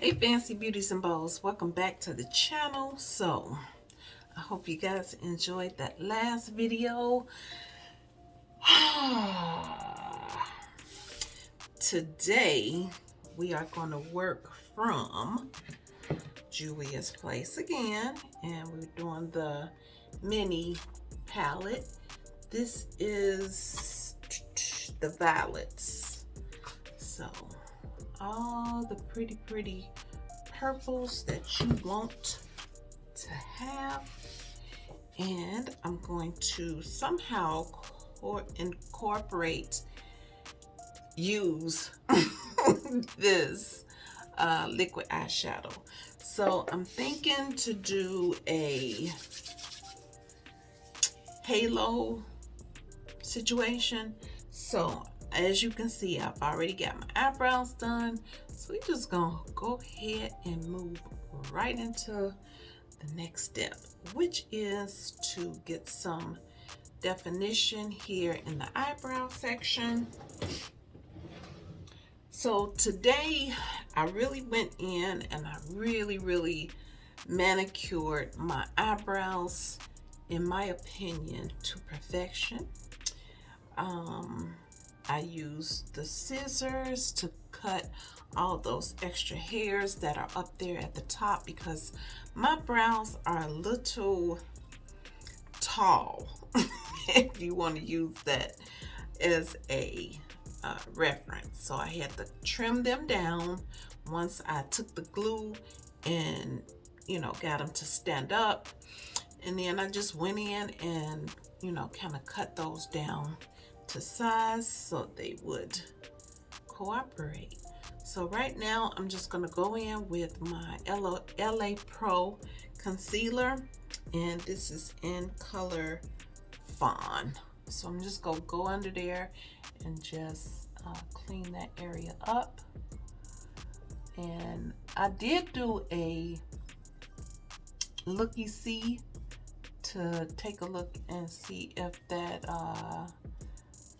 Hey Fancy Beauties and Bows, welcome back to the channel. So, I hope you guys enjoyed that last video. Today, we are going to work from Juvia's Place again. And we're doing the mini palette. This is the violets. So, all the pretty, pretty purples that you want to have. And I'm going to somehow incorporate, use this uh, liquid eyeshadow. So I'm thinking to do a halo situation. So as you can see, I've already got my eyebrows done. So we're just gonna go ahead and move right into the next step, which is to get some definition here in the eyebrow section. So today I really went in and I really, really manicured my eyebrows, in my opinion, to perfection. Um, I used the scissors to cut all those extra hairs that are up there at the top because my brows are a little tall if you want to use that as a uh, reference. So I had to trim them down once I took the glue and you know got them to stand up. And then I just went in and you know kind of cut those down to size so they would cooperate. So right now I'm just going to go in with my LA Pro concealer and this is in color fawn. So I'm just going to go under there and just uh, clean that area up. And I did do a looky-see to take a look and see if that uh,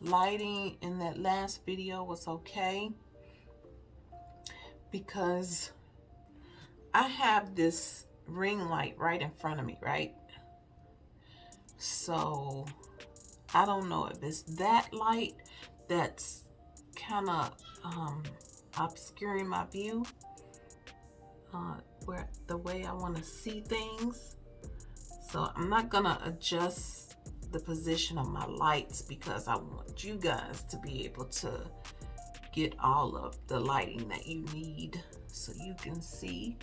lighting in that last video was okay because I have this ring light right in front of me, right? So I don't know if it's that light that's kind of um, obscuring my view uh, where the way I want to see things. So I'm not gonna adjust the position of my lights because I want you guys to be able to get all of the lighting that you need so you can see.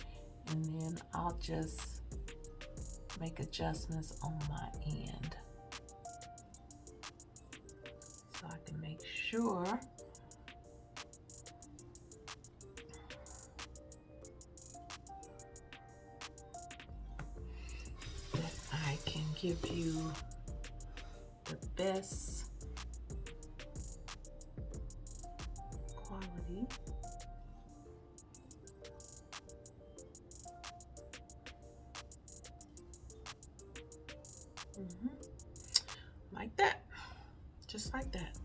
And then I'll just make adjustments on my end. So I can make sure that I can give you best quality. Mm -hmm. Like that, just like that.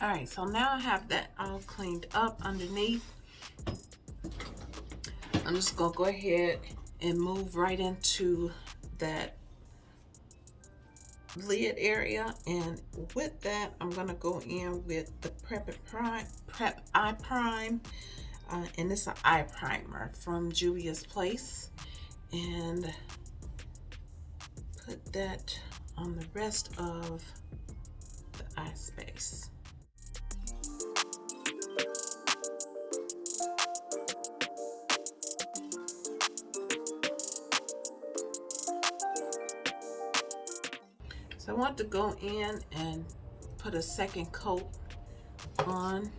All right, so now I have that all cleaned up underneath. I'm just gonna go ahead and move right into that lid area and with that I'm gonna go in with the prep prime prep eye prime uh, and it's an eye primer from Juvia's Place and put that on the rest of the eye space So I want to go in and put a second coat on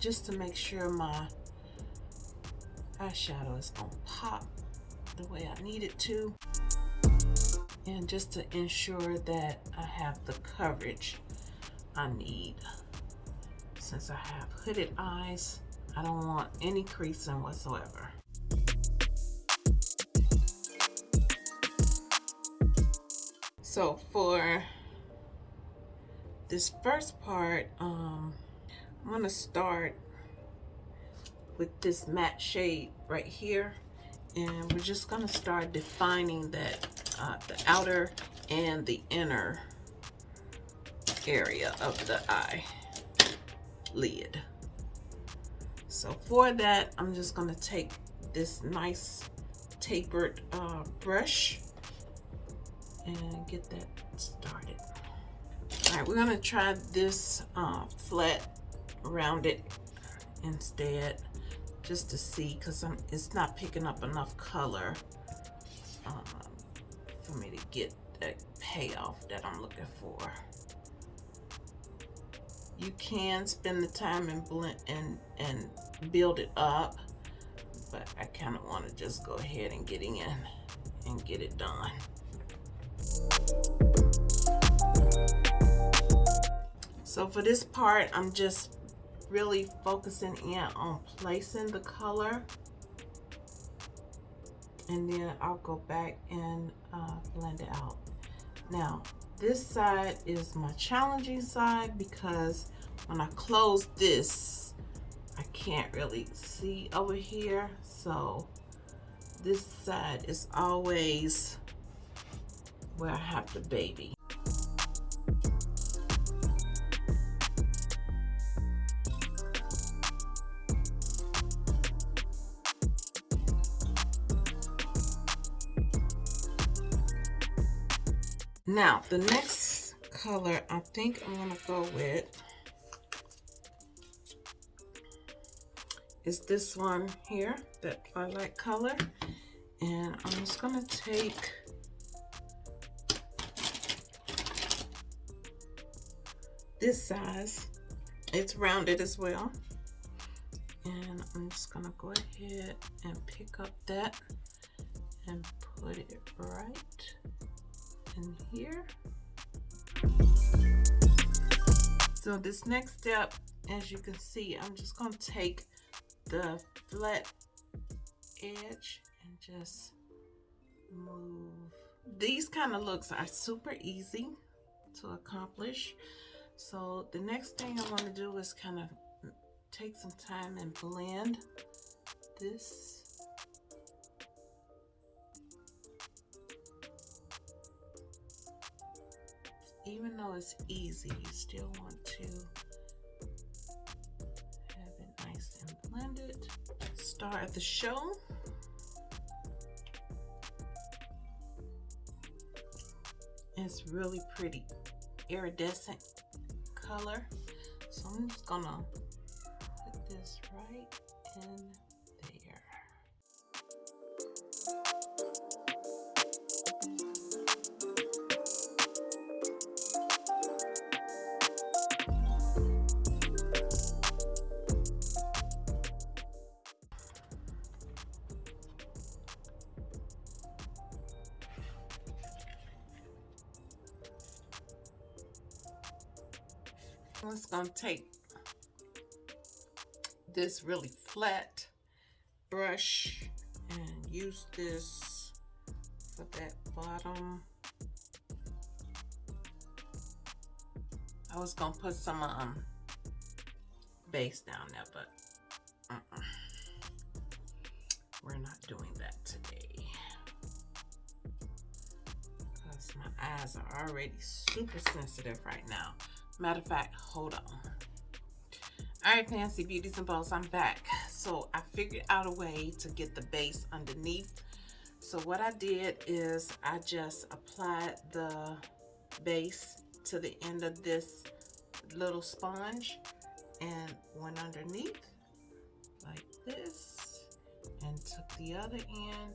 just to make sure my eyeshadow is to pop the way I need it to. And just to ensure that I have the coverage I need. Since I have hooded eyes, I don't want any creasing whatsoever. So for this first part, um, I'm gonna start with this matte shade right here. And we're just gonna start defining that, uh, the outer and the inner area of the eye lid. So for that, I'm just gonna take this nice tapered uh, brush and get that started. All right, we're gonna try this uh, flat rounded instead just to see because it's not picking up enough color um, for me to get that payoff that I'm looking for. You can spend the time and blend and and build it up, but I kind of want to just go ahead and get in and get it done. So for this part, I'm just really focusing in on placing the color. And then I'll go back and uh, blend it out. Now, this side is my challenging side because when I close this, I can't really see over here. So this side is always where I have the baby. Now, the next color I think I'm going to go with is this one here, that twilight color. And I'm just going to take this size. It's rounded as well. And I'm just to go ahead and pick up that and put it right in here. So this next step, as you can see, I'm just to take the flat edge and just move. These kind of looks are super easy to accomplish. So the next thing I want to do is kind of take some time and blend this even though it's easy, you still want to have it nice and blended. Star of the show. It's really pretty iridescent color. So I'm just gonna put this right in I'm just going to take this really flat brush and use this for that bottom. I was going to put some um, base down there, but uh -uh. we're not doing that today. Because my eyes are already super sensitive right now. Matter of fact, hold on. All right, Fancy Beauties and Bows, I'm back. So I figured out a way to get the base underneath. So what I did is I just applied the base to the end of this little sponge and went underneath like this and took the other end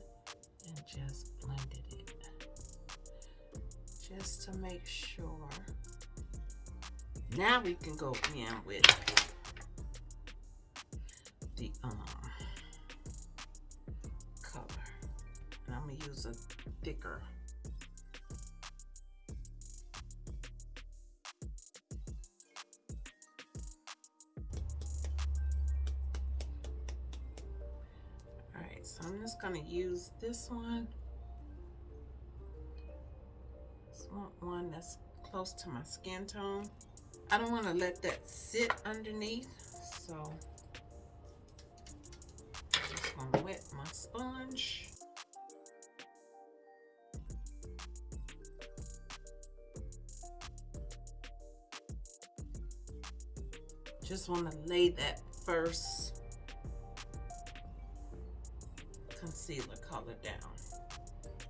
and just blended it just to make sure now we can go in with the um, color. And I'm going to use a thicker so I'm just going to use this one. This one that's close to my skin tone. I don't want to let that sit underneath, so I'm just gonna wet my sponge. Just want to lay that first concealer color down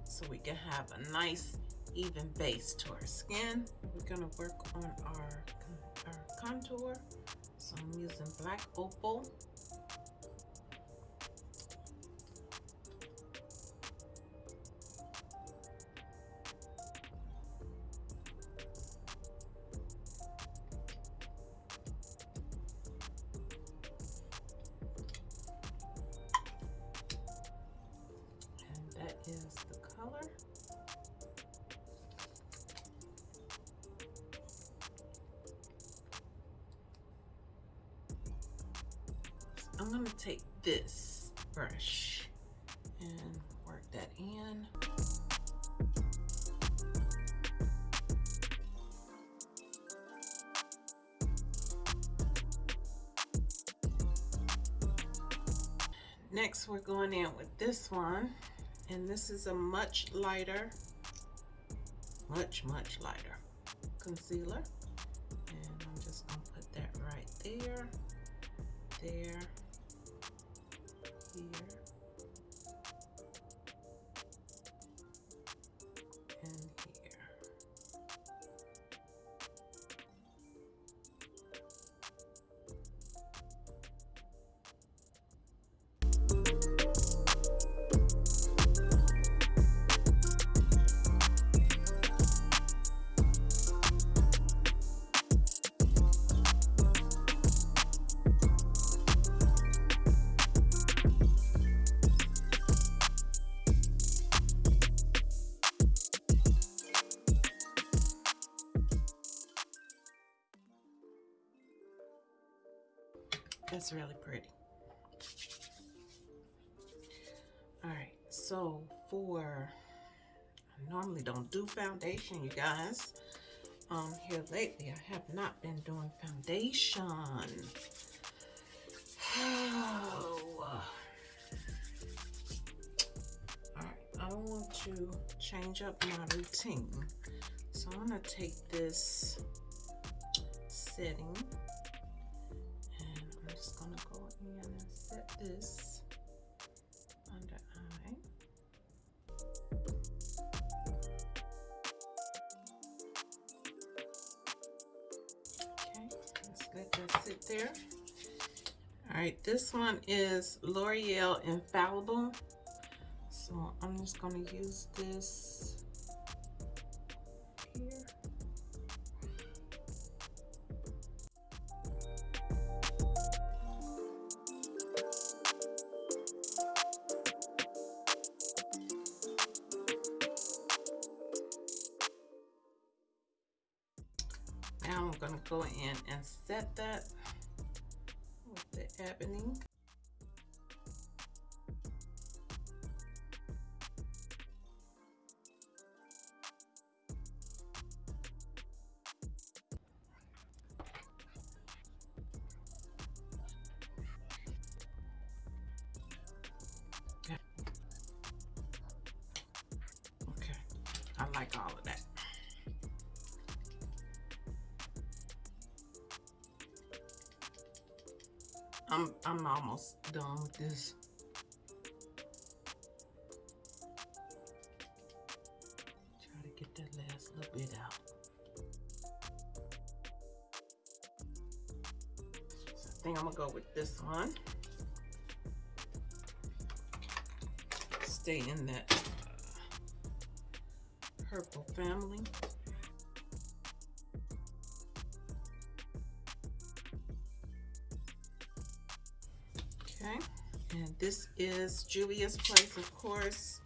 so we can have a nice even base to our skin. We're gonna work on our contour. So I'm using black opal I'm gonna take this brush and work that in. Next, we're going in with this one, and this is a much lighter, much, much lighter concealer. And I'm just gonna put that right there, there, That's really pretty. All right, so for, I normally don't do foundation, you guys. Um, here lately, I have not been doing foundation. Oh. All right, I want to change up my routine. So I'm gonna take this setting this under eye. Okay, let's let that sit there. All right, this one is L'Oreal Infallible. So I'm just going to use this Go in and set that with the ebony. Okay. I like all of that. I'm I'm almost done with this. Try to get that last little bit out. So I think I'm gonna go with this one. Stay in that uh, purple family. This is Juvia's Place, of course,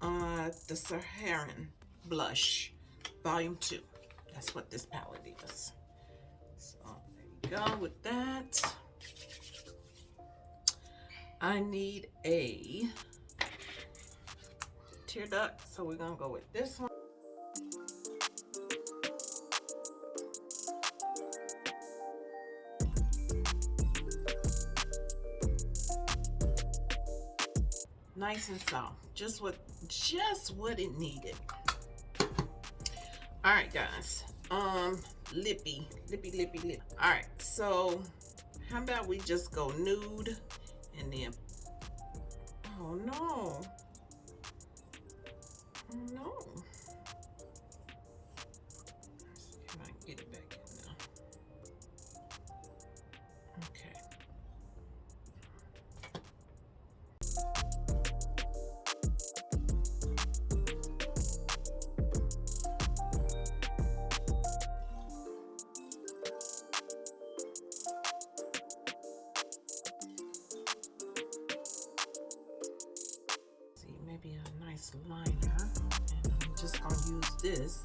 uh, the Saharan Blush, Volume 2. That's what this palette is. So there you go with that. I need a tear duct, so we're gonna go with this one. Nice and soft. Just what, just what it needed. All right, guys. Um, lippy, lippy, lippy, lippy. All right, so how about we just go nude and then, oh no. This.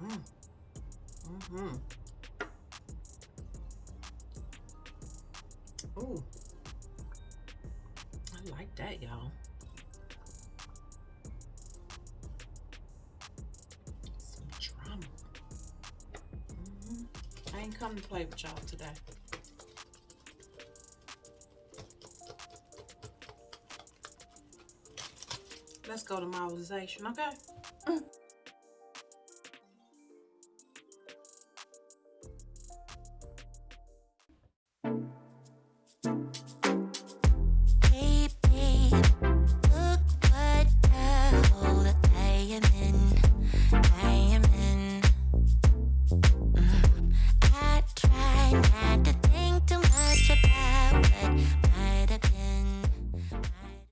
Mm. Mm-hmm. Ooh. I like that, y'all. Drama. Mm -hmm. I ain't come to play with y'all today. Let's go to modelization, okay? Mm.